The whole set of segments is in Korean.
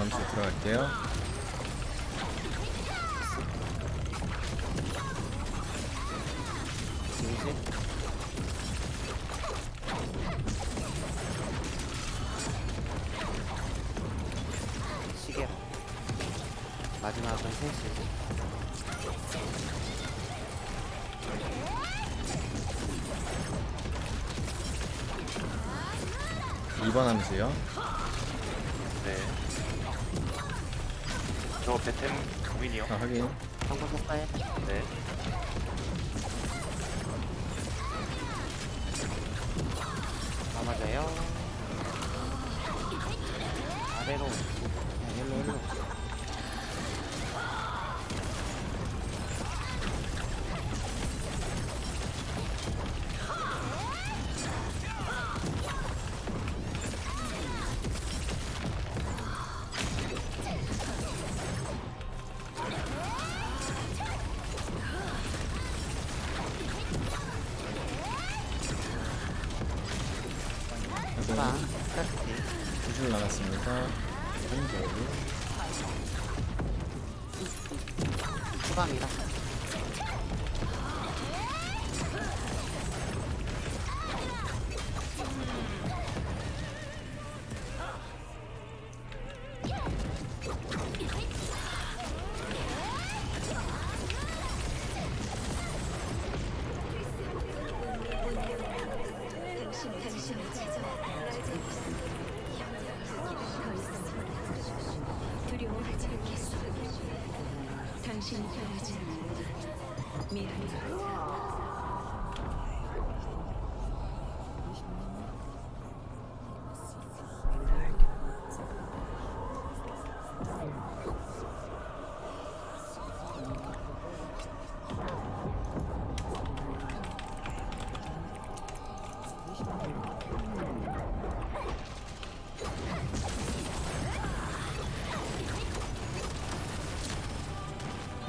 암수 들어갈게요. 진실 시계 마지막은 셋시 2번 암수요. 아, 확인. 성공 속가해 네. 다 맞아요 아래로 네, 일로 일로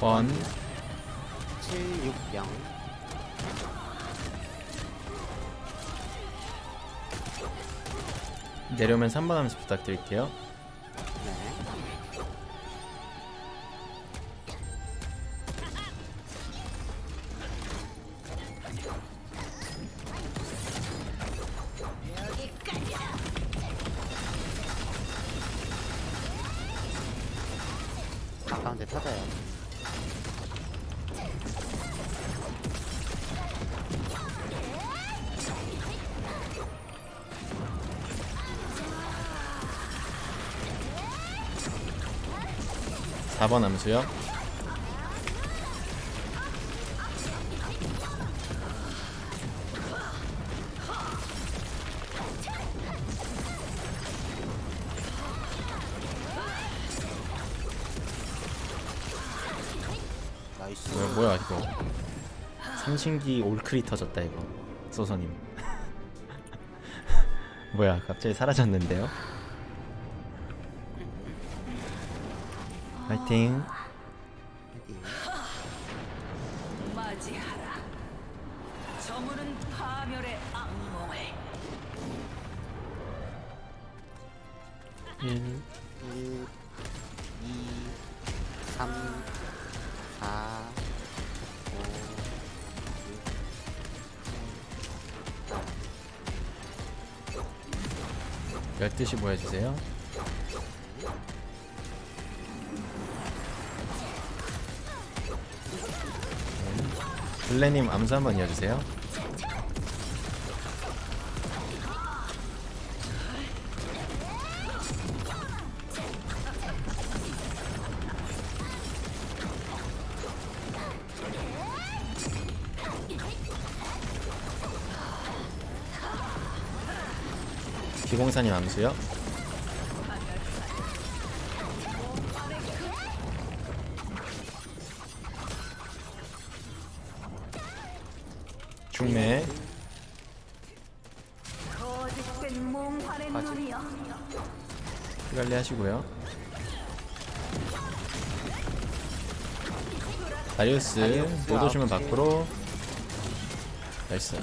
원 760 내려오면 3번 암수 부탁드릴게요. 4번 암수요. 뭐야 뭐야 이거. 삼신기 올크리 터졌다 이거. 소서님 뭐야 갑자기 사라졌는데요? 파이팅. 맞이하라. 저물은 파멸의 악몽을 1 1, 2, 3, 4, 12시 모여주세요. 블레님 암수 한번 이어주세요. 기공사님 암수요. 중매. 관리 하시고요. 다리우스 못 오시면. 밖으로. 나이스.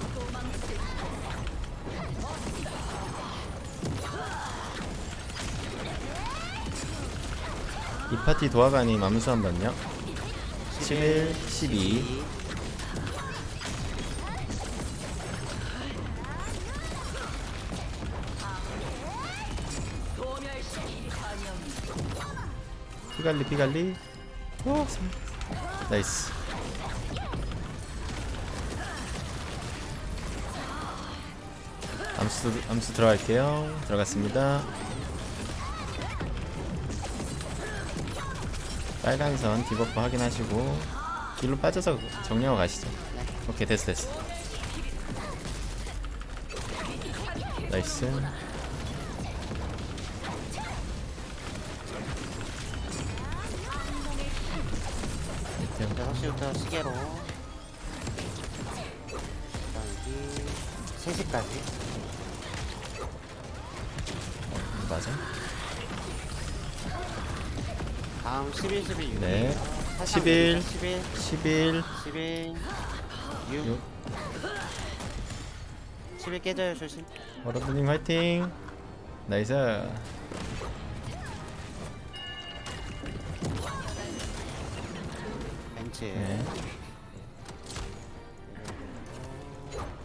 이 파티 도화가님 암수 한 번요? 11 12 피갈리 피갈리. 오 참. nice. 암수 암수 들어갈게요. 들어갔습니다. 빨간 선 debuff 확인하시고 뒤로 빠져서 정리하고 가시죠. 오케이 됐어 됐어. nice 시계로. 여기 3시까지. 맞아? 다음 11, 11, 6 네. 11. 11 11 11 6 6 11 깨져요 조심. 여러분님 화이팅. 나이스 벤츠 네.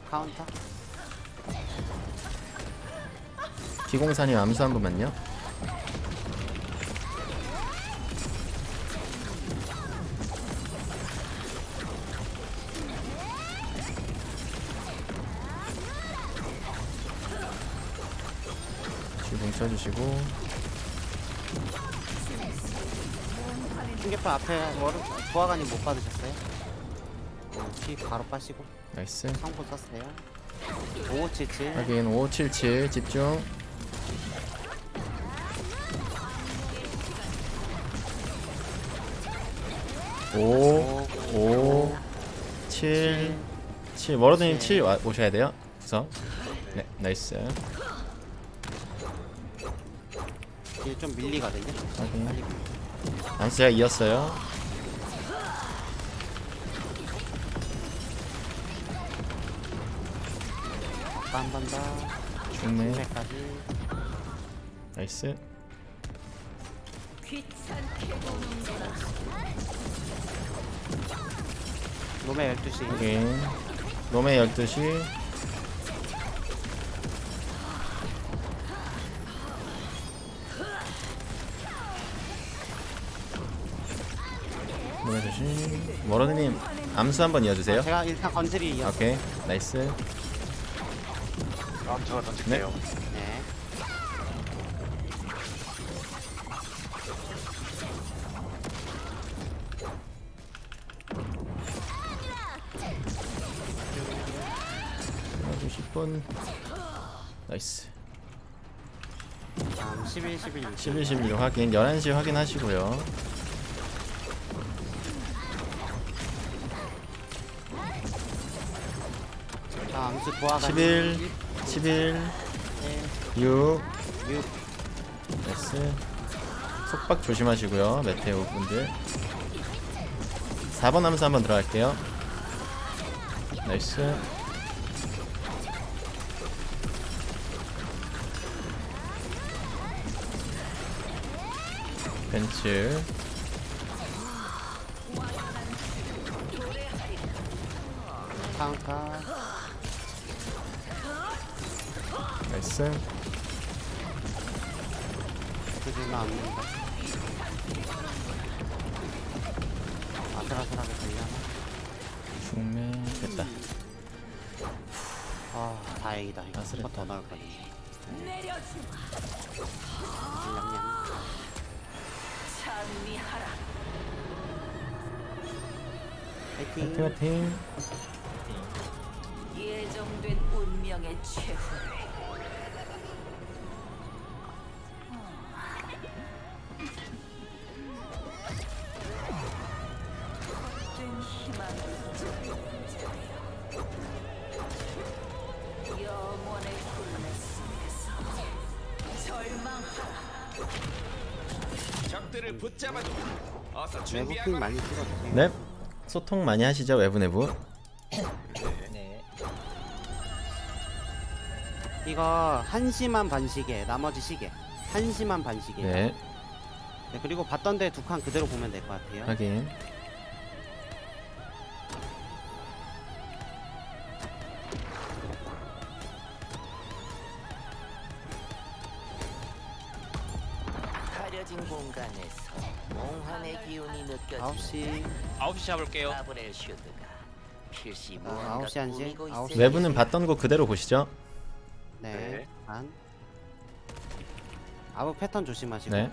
카운터? 기공사님 암수 한 번만요. 주공 쳐주시고 충격파 앞에 뭐 보아관이 못 받으셨어요? 어, 피 바로 빠시고 나이스 성분 썼어요 5577 확인 5577 집중 오, 오, 7, 7. 워러드님 7 와, 오셔야 돼요. 구석. 네, 나이스. 이게 좀 밀리거든요 확인. 암수가 이었어요. 더 좋네. 200까지 나이스. 놈의 12시 확인. 놈의 12시. 조심. 워러드님 암수 한번 이어주세요. 제가 일단 건드리 이어 오케이. nice. 다음 제가 던질게요. 네. 하고 10분. nice. 다음 11, 11, 6 11, 16 확인. 11시 확인하시고요. 다음 수 보아관 11, 11, 6. 6 나이스. 속박 조심하시고요. 메테오 분들. 4번 함수 한번 들어갈게요. 나이스. 벤츠. 카운 터 나이스. 그지만 않는다 아슬아슬하게 걸려나? 중매 됐다. 아 다행이다 이거 아슬했다. 넣을 거네 내려주마. 냠냠 찬미하라. 파이팅 파이팅 파이팅. 예정된 운명의 최후 적들을 붙잡아줘. 어서 외부 준비하거라. 핑 많이 찍어주세요 네. 소통 많이 하시죠 외부 내부. 이거 한시만 반시계 나머지 시계 한시만 반시계 네. 네, 그리고 봤던 데 두 칸 그대로 보면 될 것 같아요. 확인 9시 9시 잡을게요. 가브렐 슈드가 필시 아, 무언가 아홉 시 한시? 꾸미고 아홉 시 있을 외부는 봤던 거 그대로 보시죠 네. 네. 반. 아부 패턴 조심하시고 네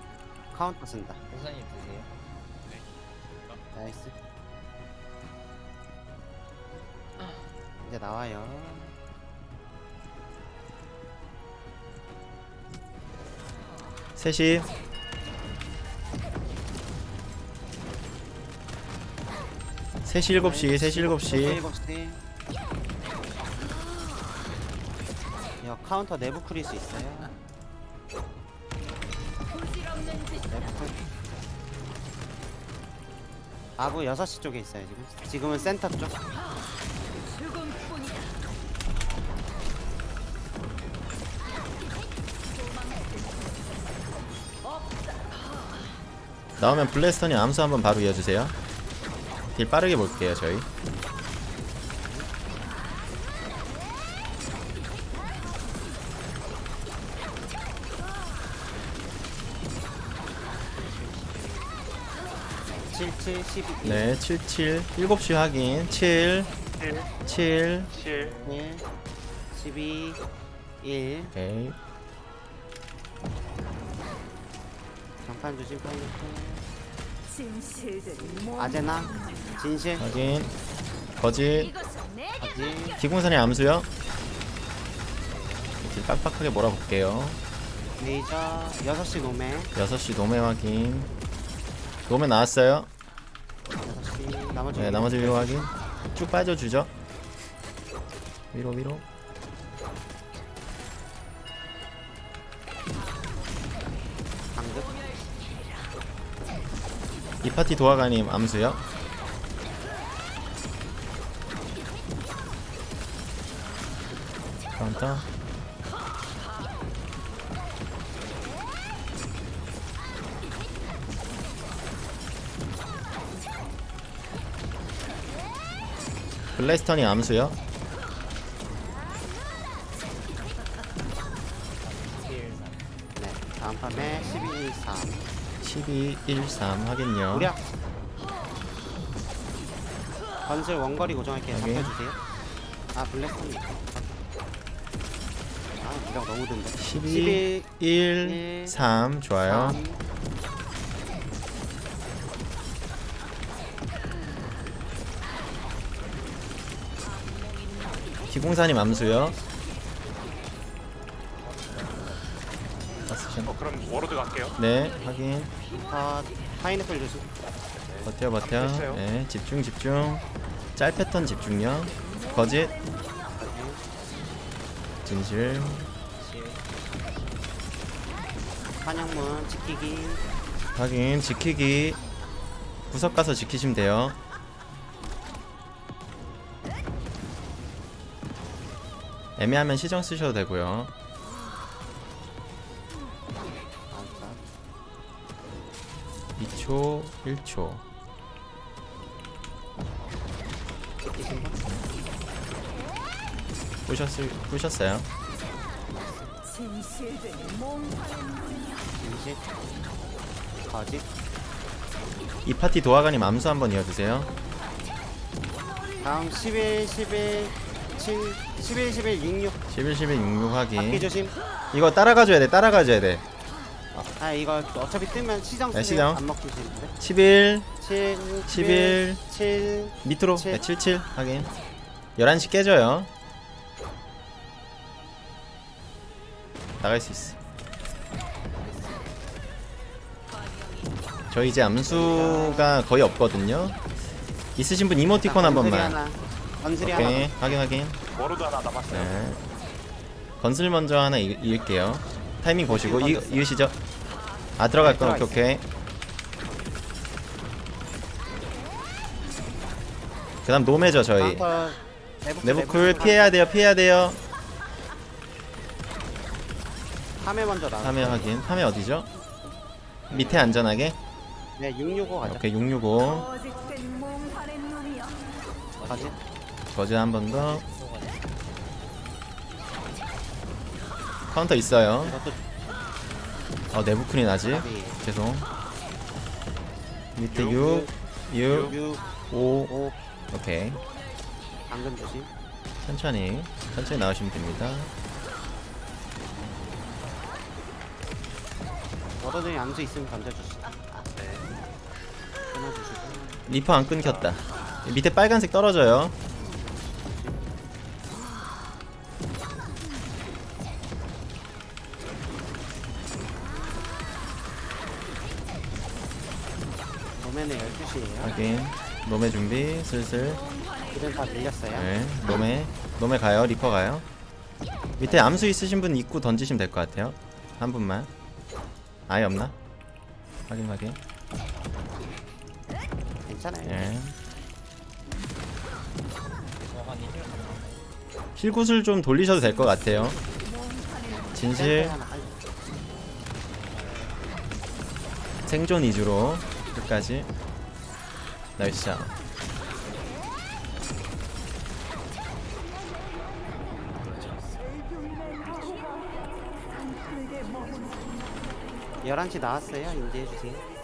카운터 쓴다. 우선님 드세요. 나이스. 이제 나와요. 셋이 셋이 일곱 시 셋이 일곱 시 일곱 시. 야 카운터 내부 크리스 있어요. 내부 쿨. 아부 6시 쪽에 있어요 지금. 지금은 센터 쪽. 나오면 블래스턴이 암수 한번 바로 이어주세요 딜 빠르게 볼게요 저희. 네 77 7시 확인. 7 7, 7 7, 1 12 1 오케이. 장판 조심 모 아제나? 진실? 확인. 거짓. 거지 기공사님 암수요? 딜 빡빡하게 몰아볼게요. 레이저 6시 노메. 6시 노메 확인. 노메 나왔어요? 6시. 나머지 네 나머지 위로 확인. 쭉 빠져주죠. 위로 위로 이 파티 도화가님 암수요? 카운터 블래스턴이 암수요 12 1 3 확인요. 무려 건슬 원거리 고정할게요. 여기. 잡혀주세요. 아 블랙홀 아 기력 너무 든다. 12 1 3 좋아요. 3 기공사님 암수요 그럼 워로드 갈게요. 네 확인. 컷 파인애플 조심 버텨 버텨. 됐어요. 네 집중 집중. 짤 패턴 집중력. 거짓. 진실. 환영문 지키기. 확인 지키기. 구석 가서 지키시면 돼요. 애매하면 시정 쓰셔도 되고요 2초 1초. 지키신 분 부셨을 부셨어요? 이 파티 도화가님 암수 한번 이어주세요. 다음 11 11 7 11 11 66 11 11 66 바퀴 확인. 조심. 이거 따라가줘야 돼 따라가줘야 돼 아 이거 어차피 뜨면 시정 네, 시정. 안 먹히시는데. 11 7 11 7 밑으로? 칠. 네, 77 확인. 11시 깨져요. 나갈 수 있어. 저 이제 암수가 거의 없거든요. 있으신 분 이모티콘 한 번만. 건슬이 오케이. 하나. 확인 확인. 워로드 하나 남았어요. 네. 건슬 먼저 하나 이, 이을게요. 타이밍 보시고 이, 이으시죠 아 들어갈 거 네, 오케이 오케이 그 다음 노메죠 저희 내부 내부쿨 피해야 돼요 피해야 돼요 3회 먼저 나와 3회 확인 3회 어디죠? 밑에 안전하게. 네 665 가자 오케이 665. 어직된 몽환의 눈이여 가지 거즈 한번 더. 카운터 있어요. 내부크린 아직. 답이 죄송. 밑에 6, 6, 6 5. 5 오케이. 방금 조심 천천히 천천히 나오시면 됩니다. 워러드님 암수 있으면 던져주시죠 네 끊어주시고 리퍼 안 끊겼다. 밑에 빨간색 떨어져요. 12시에요 확인. 노메 준비 슬슬. 이름 다 밀렸어요 네. 노메 노메 가요. 리퍼 가요. 밑에 암수 있으신 분 입구 던지시면 될 것 같아요. 한 분만. 아예 없나? 확인 확인. 괜찮아요 예. 힐굿을 좀 돌리셔도 될 것 같아요. 진실 아이고, 생존 위주로 끝까지. 나이스 샷. 11시 나왔어요 인지해주세요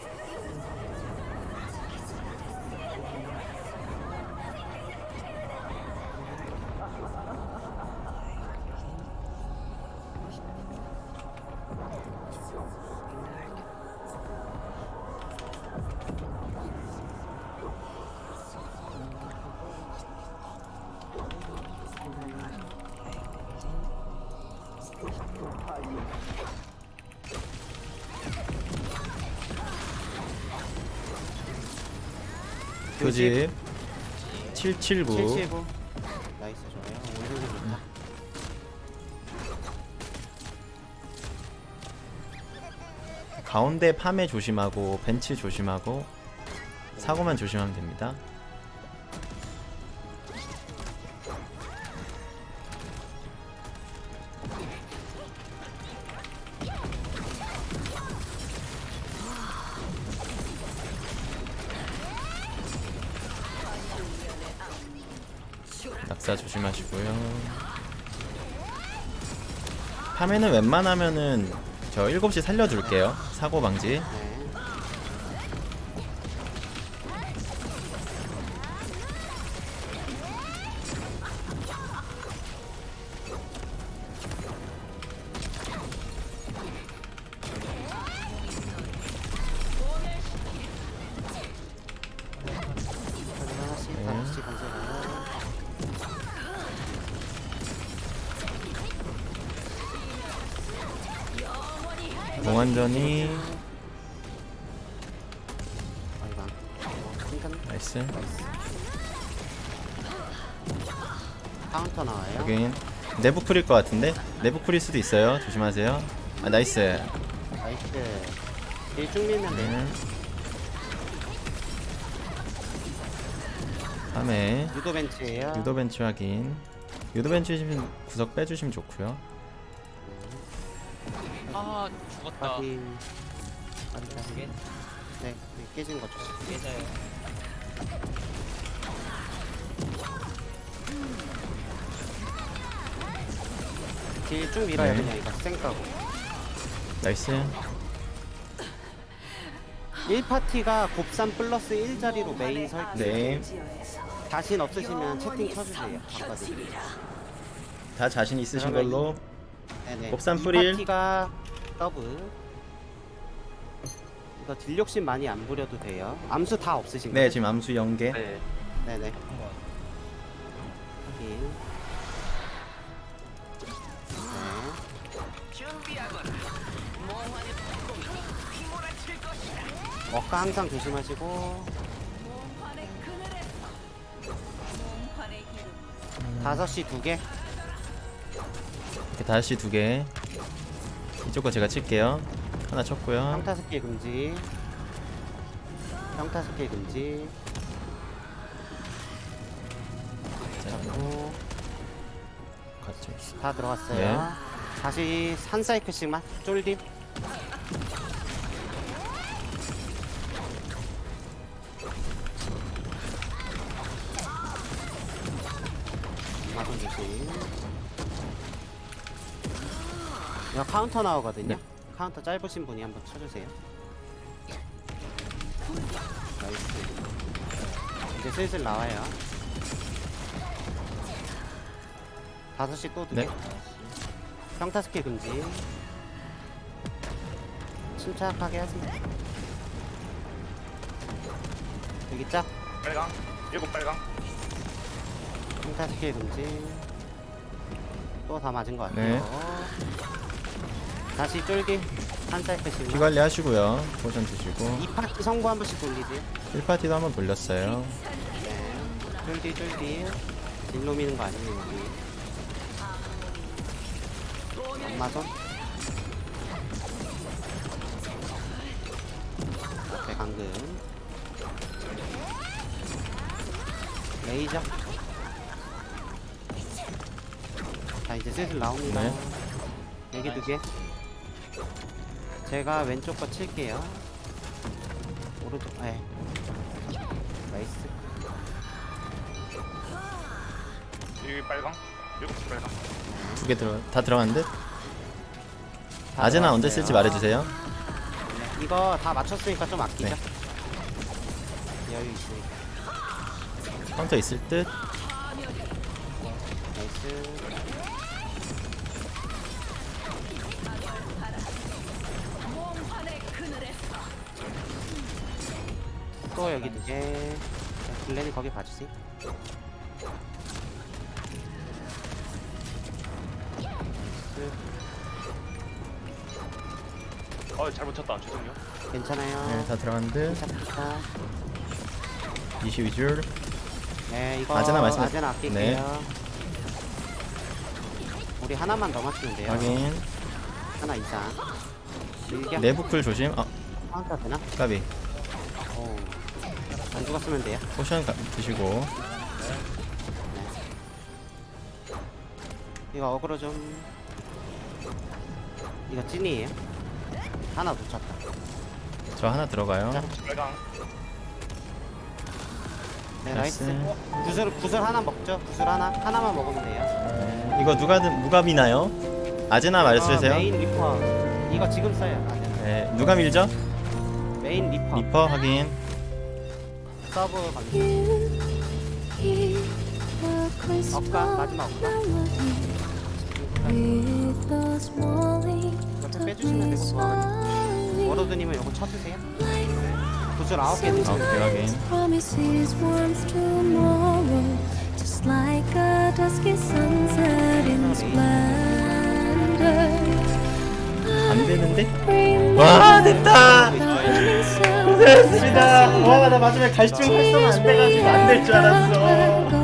교집 779. 779 나이스 좋아요. 오늘도 좋다. 가운데 파매 조심하고 벤치 조심하고 사고만 조심하면 됩니다. 조심하시고요. 파매는 웬만하면은 저 7시 살려둘게요. 사고 방지. 공안전이 나이스. 카운터 나와요 여긴 내부 풀일 것 같은데 내부 풀일 수도 있어요. 조심하세요. 아 나이스. 나이스 일쭉 밀면 돼요 네. 다음에 유도 벤치에요 유도 벤치 확인. 유도 벤치 구석 빼주시면 좋고요. 아 죽었다 확인 확인 확인 네 네, 깨진 거죠 깨져요 딜 쭉 밀어요 네. 그냥 이거 쌩까고 나이스. 1파티가 곱삼 플러스 1자리로 메인 설정 네. 자신 없으시면 채팅 쳐주세요 바꿔드릴게요. 다 자신 있으신 걸로. 네네 곱삼 뿌릴. 2파티가 더블 이거 딜 욕심 많이 안 부려도 돼요 암수 다 없으신가요? 네 지금 암수 연계. 네네 확인 네. 억까 항상 조심하시고 기름 5시 두개 이렇게 다시 두 개. 거 제가 칠게요. 하나 쳤고요. 평타 스킬 금지 평타 스킬 금지 자, 잡고. 다 들어갔어요 네. 다시 한 사이클씩만 쫄딜 카운터 나오거든요. 네. 카운터 짧으신 분이 한번 쳐주세요. 나이스. 이제 슬슬 나와요. 5시 또 두개 네. 평타 스킬 금지. 침착하게 하세요. 여기 짝. 빨강. 일곱 빨강. 평타 스킬 금지. 또 다 맞은 것 같아요. 네. 다시 쫄기. 한 사이클 씩 피 관리 하시고요. 포션 드시고. 이 파티 성부 한 번씩 돌리지. 1파티도 한번 돌렸어요. 네. 쫄딜 쫄딜. 딜로 미는 거 아니에요 여기. 엄마손. 앞에 감금. 레이저. 자 이제 슬슬 나옵니다. 네. 여기 두 개. 제가 왼쪽 거 칠게요. 오른쪽, 네. 나이스. 여기 빨강. 시 빨강. 두 개 들어 다 들어간 듯. 다 아제나 언제. 쓸지 말해주세요. 네, 이거 다 맞췄으니까 좀 아끼죠. 네. 여유 있으니까. 카운터 있을 듯. 거기 봐주세요. 어 잘못 쳤다. 죄송해요. 괜찮아요. 네, 다 듯. 괜찮습니다. 22줄. 네, 이거 아제나 말씀- 아제나 아낄게요. 네. 우리 하나만 더 맞추면 돼요. 확인. 하나 이상. 내부클 조심. 아, 카운터 되나? 까비. 오. 안 죽었으면 돼요. 포션 가, 드시고. 이거 어그로 좀. 이거 찐이에요. 하나 놓쳤다. 저 하나 들어가요. 자. 빨강. 네, 나이스. 나이스. 구슬, 구슬 하나 먹죠? 구슬 하나? 하나만 먹으면 돼요. 네. 이거 누가 든- 누가 미나요? 아제나 말씀하세요. 어, 메인 리퍼. 이거 지금 써요. 아제나. 네, 누가 밀죠? 메인 리퍼. 리퍼 확인. 서브 관계. 억가, 마지막 억가. 이렇게 빼주시면 되고, 도와가지고. 워로드님은 이거 쳐주세요. 구슬 아홉 개 아, 드세요. just like a dusky sunset in splendor. 안 되는데? 와 됐다. So 고생했습니다. 와 나 마지막에 갈증 활성화 안 돼가지고 안 될 줄 알았어.